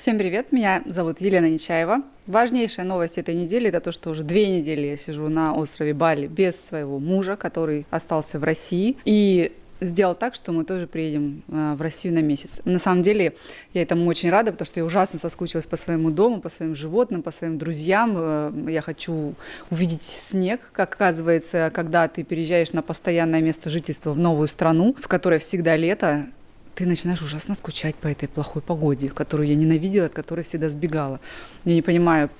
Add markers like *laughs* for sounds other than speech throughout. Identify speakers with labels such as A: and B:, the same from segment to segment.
A: Всем привет, меня зовут Елена Нечаева. Важнейшая новость этой недели – это то, что уже две недели я сижу на острове Бали без своего мужа, который остался в России. И сделал так, что мы тоже приедем э, в Россию на месяц. На самом деле я этому очень рада, потому что я ужасно соскучилась по своему дому, по своим животным, по своим друзьям. Э, я хочу увидеть снег, как оказывается, когда ты переезжаешь на постоянное место жительства в новую страну, в которой всегда лето, ты начинаешь ужасно скучать по этой плохой погоде, которую я ненавидела, от которой всегда сбегала. Я не понимаю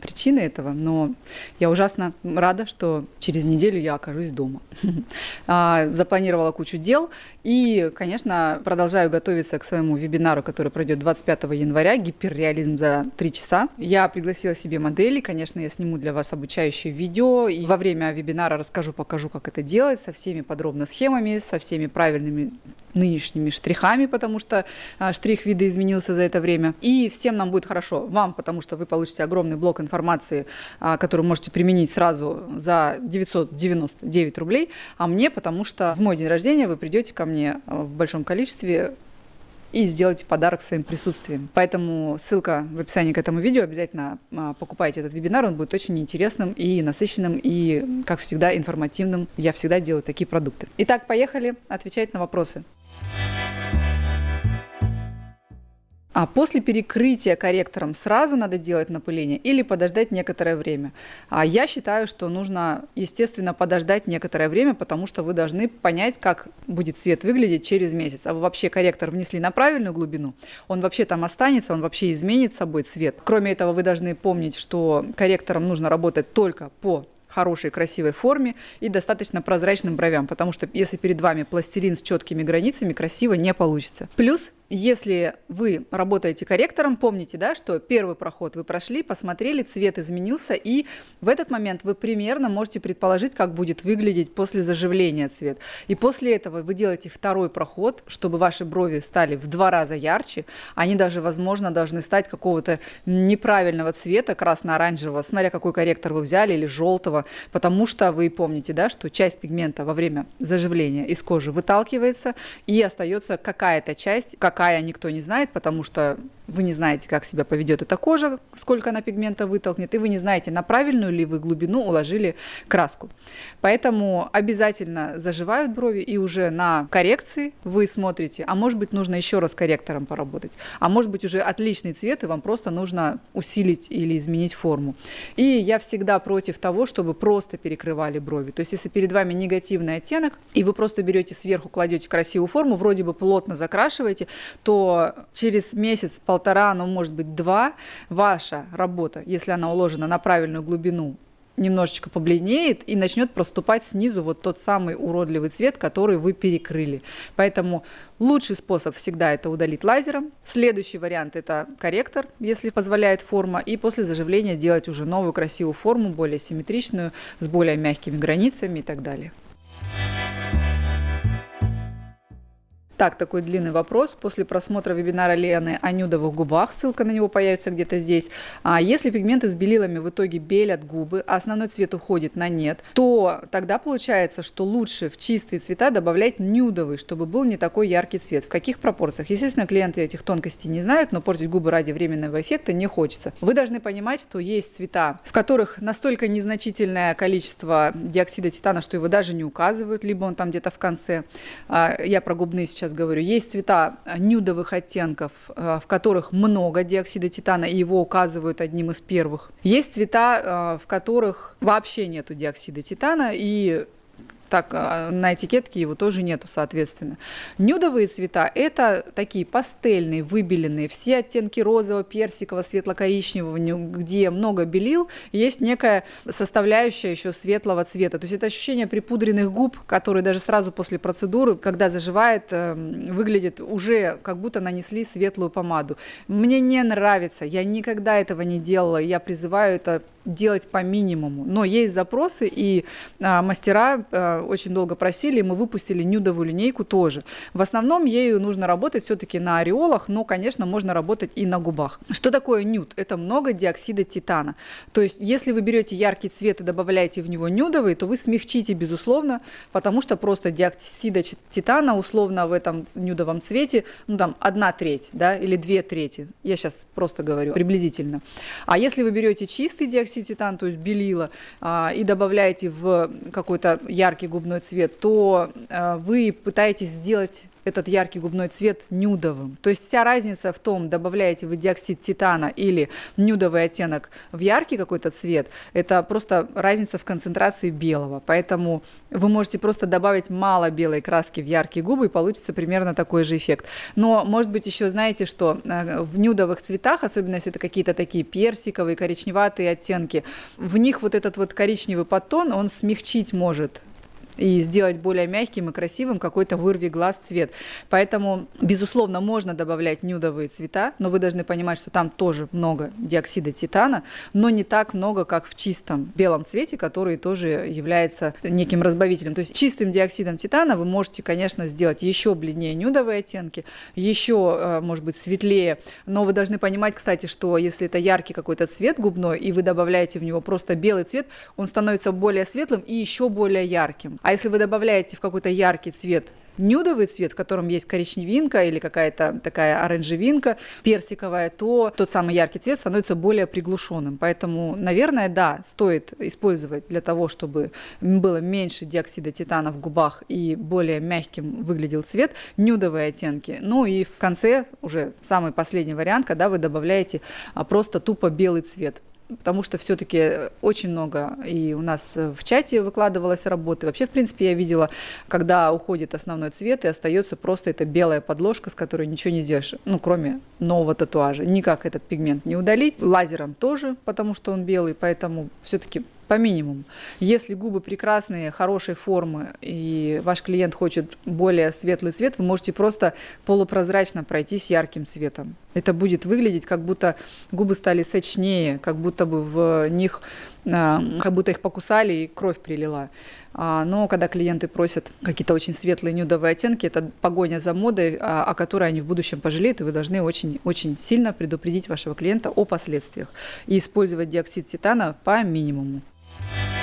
A: причины этого, но я ужасно рада, что через неделю я окажусь дома. *laughs* А, запланировала кучу дел и, конечно, продолжаю готовиться к своему вебинару, который пройдет 25 января, гиперреализм за 3 часа. Я пригласила себе модели, конечно, я сниму для вас обучающее видео, и во время вебинара расскажу, покажу, как это делать, со всеми подробно схемами, со всеми правильными нынешними штрихами, потому что а, штрих вида изменился за это время. И всем нам будет хорошо. Вам, потому что вы получите огромный блок информации, а, который можете применить сразу за 999 рублей, а мне, потому что в мой день рождения вы придете ко мне а, в большом количестве и сделайте подарок своим присутствием. Поэтому ссылка в описании к этому видео. Обязательно покупайте этот вебинар, он будет очень интересным и насыщенным, и, как всегда, информативным. Я всегда делаю такие продукты. Итак, поехали отвечать на вопросы. А после перекрытия корректором сразу надо делать напыление или подождать некоторое время? А я считаю, что нужно, естественно, подождать некоторое время, потому что вы должны понять, как будет цвет выглядеть через месяц. А вы вообще корректор внесли на правильную глубину, он вообще там останется, он вообще изменит собой цвет. Кроме этого, вы должны помнить, что корректором нужно работать только по хорошей, красивой форме и достаточно прозрачным бровям, потому что если перед вами пластилин с четкими границами, красиво не получится. Плюс если вы работаете корректором, помните, да, что первый проход вы прошли, посмотрели, цвет изменился, и в этот момент вы примерно можете предположить, как будет выглядеть после заживления цвет. И после этого вы делаете второй проход, чтобы ваши брови стали в два раза ярче. Они даже, возможно, должны стать какого-то неправильного цвета, красно-оранжевого, смотря какой корректор вы взяли, или желтого, потому что вы помните, да, что часть пигмента во время заживления из кожи выталкивается, и остается какая-то часть, как какая никто не знает, потому что вы не знаете, как себя поведет эта кожа, сколько она пигмента вытолкнет, и вы не знаете, на правильную ли вы глубину уложили краску. Поэтому обязательно заживают брови, и уже на коррекции вы смотрите, а может быть нужно еще раз корректором поработать, а может быть уже отличный цвет, и вам просто нужно усилить или изменить форму. И я всегда против того, чтобы просто перекрывали брови. То есть если перед вами негативный оттенок, и вы просто берете сверху, кладете красивую форму, вроде бы плотно закрашиваете, то через месяц, полтора, ну, может быть, два, ваша работа, если она уложена на правильную глубину, немножечко побледнеет и начнет проступать снизу вот тот самый уродливый цвет, который вы перекрыли. Поэтому лучший способ всегда это удалить лазером. Следующий вариант это корректор, если позволяет форма, и после заживления делать уже новую красивую форму, более симметричную, с более мягкими границами и так далее. Так, такой длинный вопрос. После просмотра вебинара Лены о нюдовых губах, ссылка на него появится где-то здесь. А если пигменты с белилами в итоге белят губы, а основной цвет уходит на нет, то тогда получается, что лучше в чистые цвета добавлять нюдовый, чтобы был не такой яркий цвет. В каких пропорциях? Естественно, клиенты этих тонкостей не знают, но портить губы ради временного эффекта не хочется. Вы должны понимать, что есть цвета, в которых настолько незначительное количество диоксида титана, что его даже не указывают, либо он там где-то в конце. А, я про губные сейчас сейчас говорю, есть цвета э, нюдовых оттенков, э, в которых много диоксида титана, и его указывают одним из первых. Есть цвета, э, в которых вообще нету диоксида титана, и так а, на этикетке его тоже нету, соответственно. Нюдовые цвета – это такие пастельные, выбеленные, все оттенки розового, персикового, светло-коричневого, где много белил, есть некая составляющая еще светлого цвета. То есть это ощущение припудренных губ, которые даже сразу после процедуры, когда заживает, эм, выглядит уже как будто нанесли светлую помаду. Мне не нравится, я никогда этого не делала, я призываю это делать по минимуму. Но есть запросы, и а, мастера а, очень долго просили, и мы выпустили нюдовую линейку тоже. В основном ею нужно работать все-таки на ореолах, но, конечно, можно работать и на губах. Что такое нюд? Это много диоксида титана. То есть, если вы берете яркий цвет и добавляете в него нюдовый, то вы смягчите, безусловно, потому что просто диоксида титана условно в этом нюдовом цвете, ну там, одна треть, да, или две трети. Я сейчас просто говорю приблизительно. А если вы берете чистый диоксид титана, то есть белила, а, и добавляете в какой-то яркий губной цвет, то а, вы пытаетесь сделать этот яркий губной цвет нюдовым. То есть вся разница в том, добавляете вы диоксид титана или нюдовый оттенок в яркий какой-то цвет, это просто разница в концентрации белого. Поэтому вы можете просто добавить мало белой краски в яркие губы, и получится примерно такой же эффект. Но, может быть, еще знаете, что э, в нюдовых цветах, особенно если это какие-то такие персиковые, коричневатые оттенки, в них вот этот вот коричневый подтон, он смягчить может и сделать более мягким и красивым какой-то вырви глаз цвет. Поэтому, безусловно, можно добавлять нюдовые цвета, но вы должны понимать, что там тоже много диоксида титана, но не так много, как в чистом белом цвете, который тоже является неким разбавителем. То есть чистым диоксидом титана вы можете, конечно, сделать еще бледнее нюдовые оттенки, еще, э, может быть, светлее, но вы должны понимать, кстати, что если это яркий какой-то цвет губной, и вы добавляете в него просто белый цвет, он становится более светлым и еще более ярким. А если вы добавляете в какой-то яркий цвет нюдовый цвет, в котором есть коричневинка или какая-то такая оранжевинка персиковая, то тот самый яркий цвет становится более приглушенным. Поэтому, наверное, да, стоит использовать для того, чтобы было меньше диоксида титана в губах и более мягким выглядел цвет, нюдовые оттенки. Ну и в конце, уже самый последний вариант, когда вы добавляете а, просто тупо белый цвет потому что все-таки очень много и у нас в чате выкладывалась работы. Вообще, в принципе, я видела, когда уходит основной цвет и остается просто эта белая подложка, с которой ничего не сделаешь, ну, кроме нового татуажа. Никак этот пигмент не удалить. Лазером тоже, потому что он белый, поэтому все-таки по минимуму. Если губы прекрасные, хорошей формы, и ваш клиент хочет более светлый цвет, вы можете просто полупрозрачно пройтись ярким цветом. Это будет выглядеть, как будто губы стали сочнее, как будто бы в них, а, как будто их покусали и кровь прилила. А, но когда клиенты просят какие-то очень светлые нюдовые оттенки, это погоня за модой, а, о которой они в будущем пожалеют, и вы должны очень-очень сильно предупредить вашего клиента о последствиях и использовать диоксид титана по минимуму. Sports.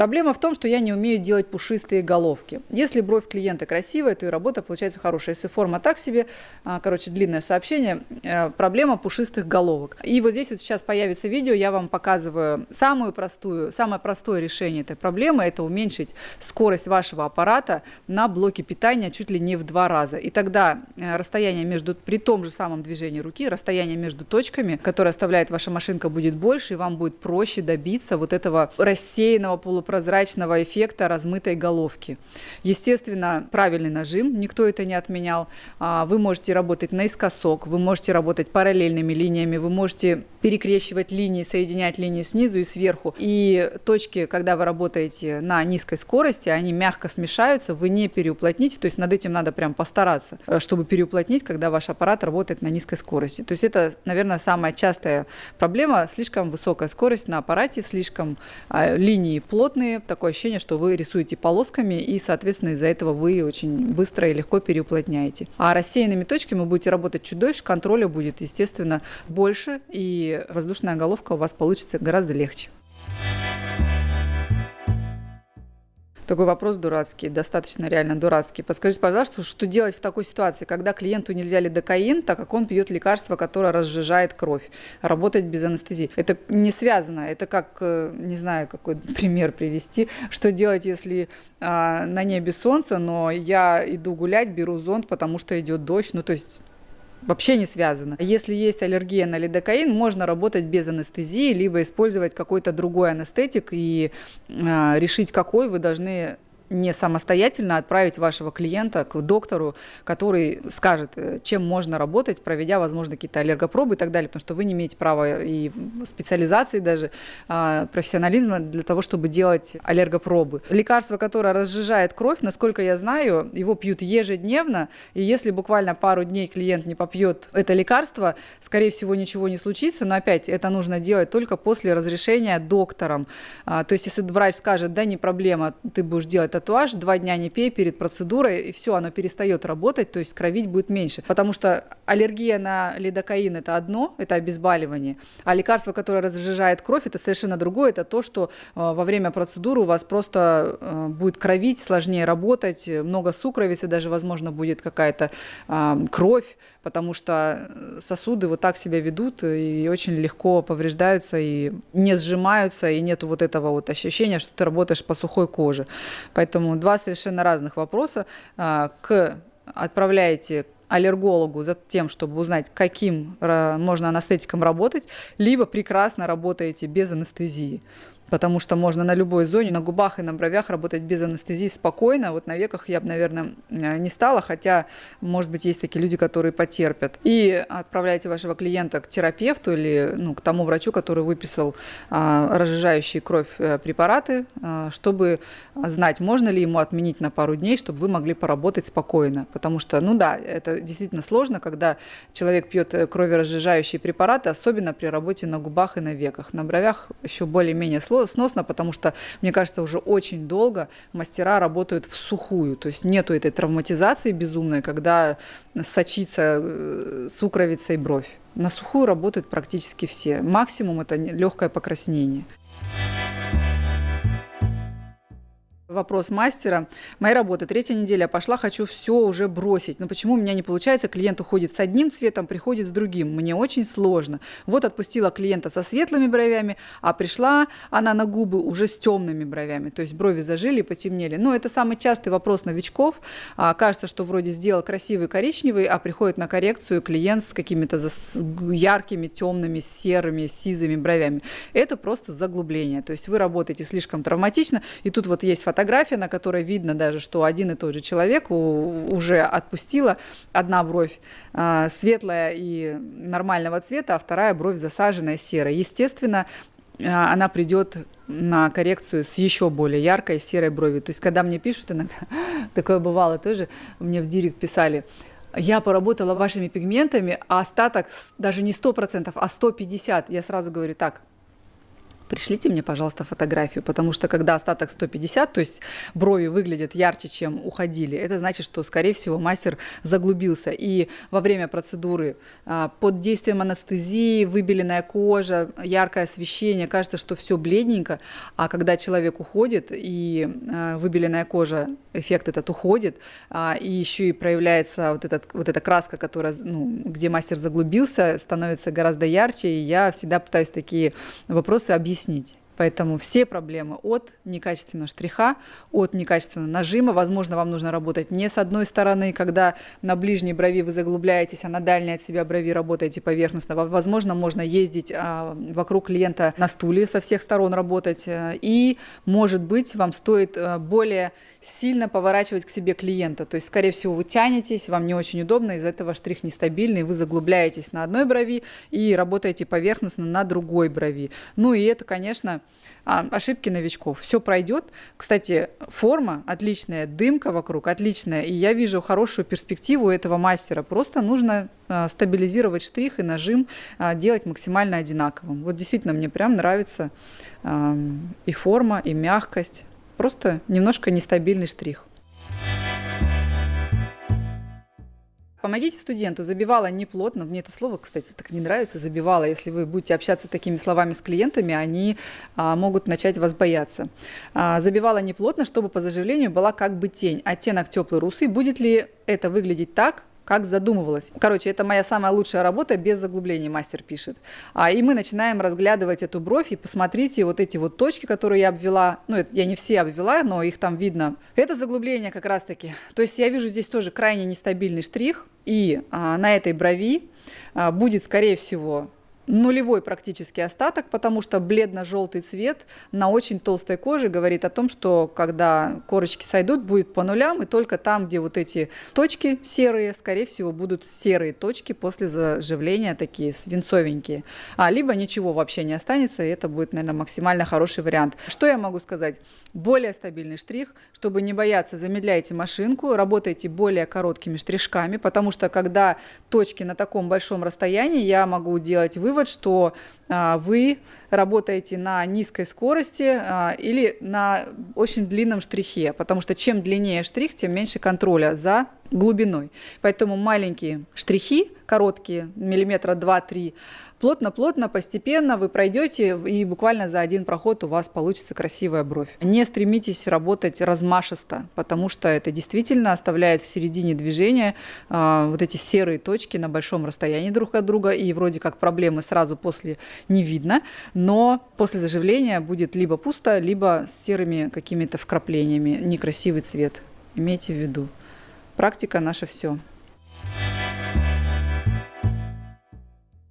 A: Проблема в том, что я не умею делать пушистые головки. Если бровь клиента красивая, то и работа получается хорошая. Если форма так себе, а, короче, длинное сообщение, э, проблема пушистых головок. И вот здесь вот сейчас появится видео, я вам показываю самую простую, самое простое решение этой проблемы, это уменьшить скорость вашего аппарата на блоке питания чуть ли не в два раза. И тогда э, расстояние между, при том же самом движении руки, расстояние между точками, которое оставляет ваша машинка, будет больше, и вам будет проще добиться вот этого рассеянного полупрозрачного прозрачного эффекта размытой головки. Естественно, правильный нажим, никто это не отменял. А, вы можете работать наискосок, вы можете работать параллельными линиями, вы можете перекрещивать линии, соединять линии снизу и сверху. И точки, когда вы работаете на низкой скорости, они мягко смешаются, вы не переуплотните, то есть над этим надо прям постараться, э, чтобы переуплотнить, когда ваш аппарат работает на низкой скорости. То есть это, наверное, самая частая проблема, слишком высокая скорость на аппарате, слишком а, линии плотные, плотные, такое ощущение, что вы рисуете полосками, и, соответственно, из-за этого вы очень быстро и легко переуплотняете. А рассеянными точками вы будете работать чуть дольше, контроля будет, естественно, больше, и воздушная головка у вас получится гораздо легче. Такой вопрос дурацкий, достаточно реально дурацкий. Подскажите, пожалуйста, что делать в такой ситуации, когда клиенту нельзя лидокаин, так как он пьет лекарство, которое разжижает кровь, работать без анестезии? Это не связано. Это как, э, не знаю, какой *laughs* пример привести. Что делать, если а, на небе солнце, но я иду гулять, беру зонт, потому что идет дождь? Ну, то есть вообще не связано. Если есть аллергия на лидокаин, можно работать без анестезии, либо использовать какой-то другой анестетик и э, решить, какой вы должны не самостоятельно отправить вашего клиента к доктору, который скажет, э, чем можно работать, проведя, возможно, какие-то аллергопробы и так далее, потому что вы не имеете права и специализации даже а, профессионализма для того, чтобы делать аллергопробы. Лекарство, которое разжижает кровь, насколько я знаю, его пьют ежедневно, и если буквально пару дней клиент не попьет это лекарство, скорее всего, ничего не случится, но опять это нужно делать только после разрешения доктором. А, то есть, если врач скажет, да, не проблема, ты будешь делать татуаж, два дня не пей перед процедурой, и все, оно перестает работать, то есть кровить будет меньше. Потому что аллергия на лидокаин – это одно, это обезболивание, а лекарство, которое разжижает кровь, это совершенно другое, это то, что а, во время процедуры у вас просто а, будет кровить, сложнее работать, много сукровицы, даже, возможно, будет какая-то кровь, потому что сосуды вот так себя ведут и очень легко повреждаются и не сжимаются, и нету вот этого вот ощущения, что ты работаешь по сухой коже. Поэтому два совершенно разных вопроса. А, к отправляете аллергологу за тем, чтобы узнать, каким можно анестетиком работать, либо прекрасно работаете без анестезии потому что можно на любой зоне, на губах и на бровях работать без анестезии спокойно. Вот на веках я бы, наверное, э, не стала, хотя, может быть, есть такие люди, которые потерпят. И отправляйте вашего клиента к терапевту или ну, к тому врачу, который выписал а, разжижающие кровь э, препараты, а, чтобы знать, можно ли ему отменить на пару дней, чтобы вы могли поработать спокойно. Потому что, ну да, это действительно сложно, когда человек пьет кроверазжижающие препараты, особенно при работе на губах и на веках. На бровях еще более-менее сложно сносно, потому что, мне кажется, уже очень долго мастера работают в сухую, то есть нету этой травматизации безумной, когда сочится э, сукровица и бровь. На сухую работают практически все. Максимум это легкое покраснение. Вопрос мастера. Моя работа, третья неделя пошла, хочу все уже бросить. Но почему у меня не получается? Клиент уходит с одним цветом, приходит с другим. Мне очень сложно. Вот отпустила клиента со светлыми бровями, а пришла она на губы уже с темными бровями. То есть брови зажили и потемнели. Но это самый частый вопрос новичков. А, кажется, что вроде сделал красивый коричневый, а приходит на коррекцию клиент с какими-то яркими, темными, серыми, сизыми бровями. Это просто заглубление. То есть вы работаете слишком травматично, и тут вот есть фотография фотография, на которой видно даже, что один и тот же человек уже отпустила одна бровь а, светлая и нормального цвета, а вторая бровь засаженная серой. Естественно, а, она придет на коррекцию с еще более яркой серой бровью. То есть, когда мне пишут иногда, *laughs* такое бывало тоже, мне в директ писали, я поработала вашими пигментами, а остаток даже не 100%, а 150%. Я сразу говорю, так, пришлите мне, пожалуйста, фотографию, потому что когда остаток 150, то есть брови выглядят ярче, чем уходили, это значит, что, скорее всего, мастер заглубился. И во время процедуры а, под действием анестезии, выбеленная кожа, яркое освещение, кажется, что все бледненько, а когда человек уходит и а, выбеленная кожа, эффект этот уходит, а, и еще и проявляется вот, этот, вот эта краска, которая, ну, где мастер заглубился, становится гораздо ярче, и я всегда пытаюсь такие вопросы объяснить объяснить. Поэтому все проблемы от некачественного штриха, от некачественного нажима. Возможно, вам нужно работать не с одной стороны, когда на ближней брови вы заглубляетесь, а на дальней от себя брови работаете поверхностно. Возможно, можно ездить а, вокруг клиента на стуле со всех сторон работать. Э, и, может быть, вам стоит э, более сильно поворачивать к себе клиента. То есть, скорее всего, вы тянетесь, вам не очень удобно, из-за этого штрих нестабильный, вы заглубляетесь на одной брови и работаете поверхностно на другой брови. Ну и это, конечно, а, ошибки новичков. Все пройдет. Кстати, форма отличная, дымка вокруг отличная, и я вижу хорошую перспективу этого мастера. Просто нужно а, стабилизировать штрих и нажим а, делать максимально одинаковым. Вот действительно мне прям нравится и форма, и мягкость. Просто немножко нестабильный штрих. Помогите студенту. Забивала не плотно. Мне это слово, кстати, так не нравится. Забивала. Если вы будете общаться такими словами с клиентами, они а, могут начать вас бояться. А, забивала не плотно, чтобы по заживлению была как бы тень. Оттенок теплый русый. Будет ли это выглядеть так, как задумывалась. Короче, это моя самая лучшая работа, без заглублений мастер пишет. А, и мы начинаем разглядывать эту бровь, и посмотрите вот эти вот точки, которые я обвела. Ну, это, я не все обвела, но их там видно. Это заглубление как раз-таки. То есть я вижу здесь тоже крайне нестабильный штрих, и а, на этой брови а, будет, скорее всего, нулевой практически остаток, потому что бледно-желтый цвет на очень толстой коже говорит о том, что когда корочки сойдут, будет по нулям, и только там, где вот эти точки серые, скорее всего, будут серые точки после заживления, такие свинцовенькие. А либо ничего вообще не останется, и это будет, наверное, максимально хороший вариант. Что я могу сказать? Более стабильный штрих, чтобы не бояться, замедляйте машинку, работайте более короткими штришками, потому что когда точки на таком большом расстоянии, я могу делать вывод, что а, вы работаете на низкой скорости а, или на очень длинном штрихе, потому что чем длиннее штрих, тем меньше контроля за глубиной. Поэтому маленькие штрихи, короткие, миллиметра 2-3, плотно-плотно, постепенно вы пройдете, и буквально за один проход у вас получится красивая бровь. Не стремитесь работать размашисто, потому что это действительно оставляет в середине движения э, вот эти серые точки на большом расстоянии друг от друга, и вроде как проблемы сразу после не видно, но после заживления будет либо пусто, либо с серыми какими-то вкраплениями, некрасивый цвет. Имейте в виду. Практика наше все.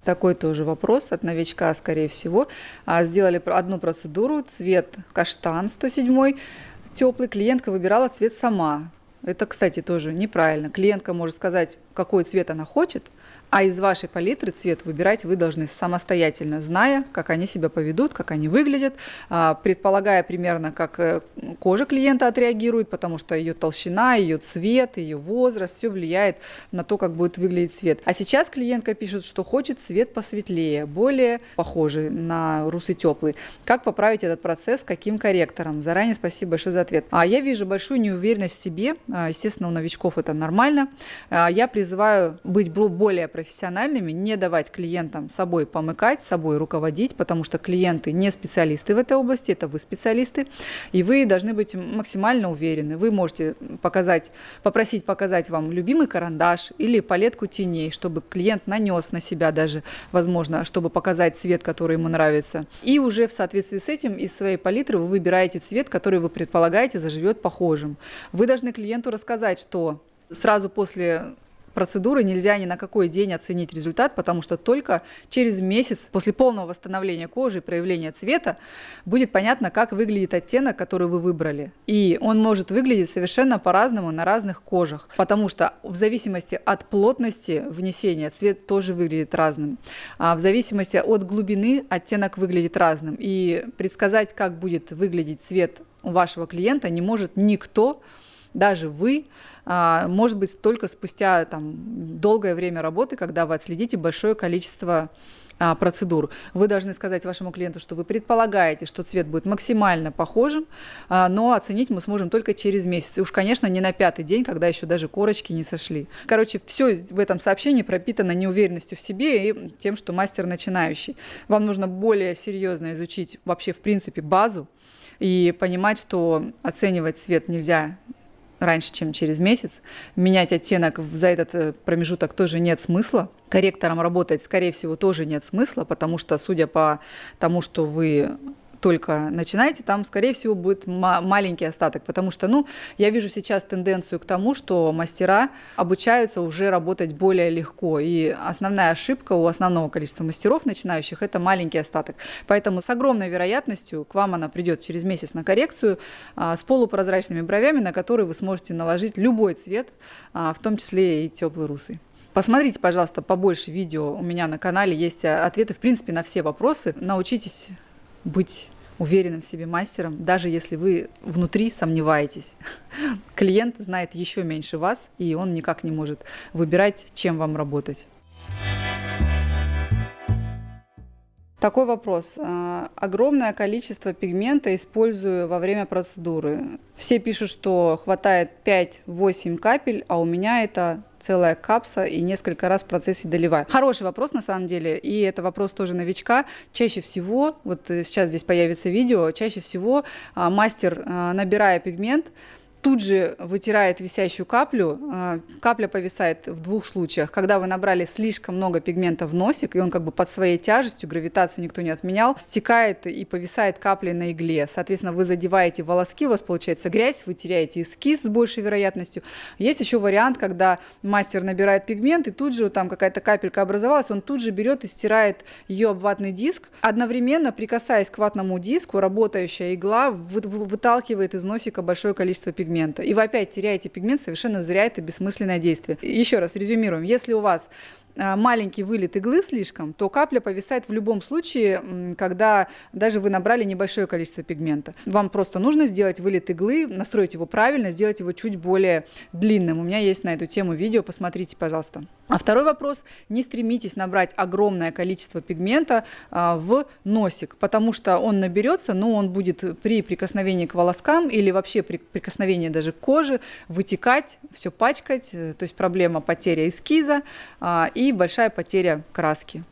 A: Такой тоже вопрос от новичка, скорее всего. А, сделали одну процедуру, цвет каштан 107, теплый. Клиентка выбирала цвет сама. Это, кстати, тоже неправильно. Клиентка может сказать, какой цвет она хочет, а из вашей палитры цвет выбирать вы должны самостоятельно, зная, как они себя поведут, как они выглядят, а, предполагая примерно, как э, кожа клиента отреагирует, потому что ее толщина, ее цвет, ее возраст, все влияет на то, как будет выглядеть цвет. А сейчас клиентка пишет, что хочет цвет посветлее, более похожий на русый теплый. Как поправить этот процесс, каким корректором? Заранее спасибо большое за ответ. А я вижу большую неуверенность в себе, а, естественно, у новичков это нормально. Я призываю быть более профессиональными, не давать клиентам собой помыкать, собой руководить, потому что клиенты не специалисты в этой области, это вы специалисты, и вы должны быть максимально уверены. Вы можете показать, попросить показать вам любимый карандаш или палетку теней, чтобы клиент нанес на себя даже, возможно, чтобы показать цвет, который ему нравится. И уже в соответствии с этим из своей палитры вы выбираете цвет, который вы предполагаете заживет похожим. Вы должны клиенту рассказать, что сразу после процедуры нельзя ни на какой день оценить результат, потому что только через месяц после полного восстановления кожи и проявления цвета будет понятно, как выглядит оттенок, который вы выбрали. И он может выглядеть совершенно по-разному на разных кожах, потому что в зависимости от плотности внесения цвет тоже выглядит разным. А в зависимости от глубины оттенок выглядит разным. И предсказать, как будет выглядеть цвет у вашего клиента не может никто, даже вы, а, может быть, только спустя там, долгое время работы, когда вы отследите большое количество а, процедур. Вы должны сказать вашему клиенту, что вы предполагаете, что цвет будет максимально похожим, а, но оценить мы сможем только через месяц. И уж, конечно, не на пятый день, когда еще даже корочки не сошли. Короче, все в этом сообщении пропитано неуверенностью в себе и тем, что мастер начинающий. Вам нужно более серьезно изучить вообще, в принципе, базу и понимать, что оценивать цвет нельзя раньше, чем через месяц. Менять оттенок за этот э, промежуток тоже нет смысла. Корректором работать, скорее всего, тоже нет смысла, потому что, судя по тому, что вы только начинаете, там, скорее всего, будет маленький остаток, потому что, ну, я вижу сейчас тенденцию к тому, что мастера обучаются уже работать более легко, и основная ошибка у основного количества мастеров начинающих – это маленький остаток. Поэтому с огромной вероятностью к вам она придет через месяц на коррекцию а, с полупрозрачными бровями, на которые вы сможете наложить любой цвет, а, в том числе и теплый русый. Посмотрите, пожалуйста, побольше видео у меня на канале, есть ответы, в принципе, на все вопросы. Научитесь быть уверенным в себе мастером, даже если вы внутри сомневаетесь. *laughs* Клиент знает еще меньше вас, и он никак не может выбирать, чем вам работать. Такой вопрос. А, огромное количество пигмента использую во время процедуры. Все пишут, что хватает 5-8 капель, а у меня это целая капса и несколько раз в процессе доливаю. Хороший вопрос на самом деле, и это вопрос тоже новичка. Чаще всего, вот сейчас здесь появится видео, чаще всего а, мастер, а, набирая пигмент, тут же вытирает висящую каплю. А, капля повисает в двух случаях. Когда вы набрали слишком много пигмента в носик, и он как бы под своей тяжестью, гравитацию никто не отменял, стекает и повисает каплей на игле. Соответственно, вы задеваете волоски, у вас получается грязь, вы теряете эскиз с большей вероятностью. Есть еще вариант, когда мастер набирает пигмент, и тут же там какая-то капелька образовалась, он тут же берет и стирает ее об ватный диск. Одновременно, прикасаясь к ватному диску, работающая игла выталкивает из носика большое количество пигмента пигмента. И вы опять теряете пигмент, совершенно зря это бессмысленное действие. Еще раз резюмируем. Если у вас маленький вылет иглы слишком, то капля повисает в любом случае, когда даже вы набрали небольшое количество пигмента. Вам просто нужно сделать вылет иглы, настроить его правильно, сделать его чуть более длинным. У меня есть на эту тему видео, посмотрите, пожалуйста. А второй вопрос. Не стремитесь набрать огромное количество пигмента а, в носик, потому что он наберется, но он будет при прикосновении к волоскам или вообще при прикосновении даже к коже вытекать, все пачкать, э, то есть проблема потеря эскиза и большая потеря краски.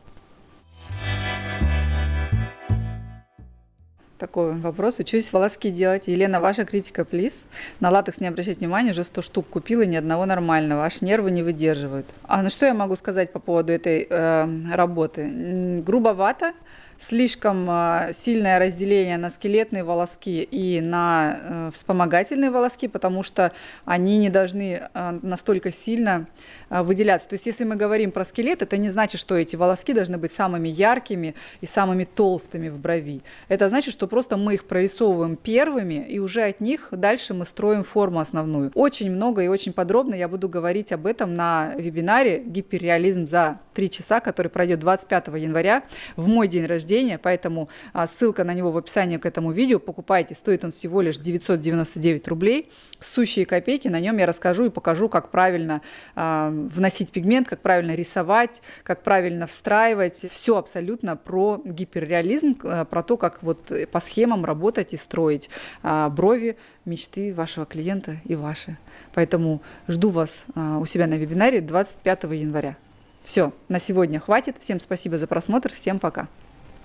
A: Такой вопрос. Учусь волоски делать. Елена, ваша критика, плиз. На латекс не обращайте внимания, уже 100 штук купила, ни одного нормального. Аж нервы не выдерживают. А ну что я могу сказать по поводу этой э, работы? Грубовато слишком а, сильное разделение на скелетные волоски и на э, вспомогательные волоски, потому что они не должны а, настолько сильно а, выделяться. То есть если мы говорим про скелет, это не значит, что эти волоски должны быть самыми яркими и самыми толстыми в брови. Это значит, что просто мы их прорисовываем первыми, и уже от них дальше мы строим форму основную. Очень много и очень подробно я буду говорить об этом на вебинаре «Гиперреализм за 3 часа», который пройдет 25 января в мой день рождения поэтому а, ссылка на него в описании к этому видео. Покупайте, стоит он всего лишь 999 рублей. Сущие копейки, на нем я расскажу и покажу, как правильно а, вносить пигмент, как правильно рисовать, как правильно встраивать. Все абсолютно про гиперреализм, а, про то, как вот по схемам работать и строить брови, мечты вашего клиента и ваши. Поэтому жду вас у себя на вебинаре 25 января. Все, на сегодня хватит. Всем спасибо за просмотр. Всем пока.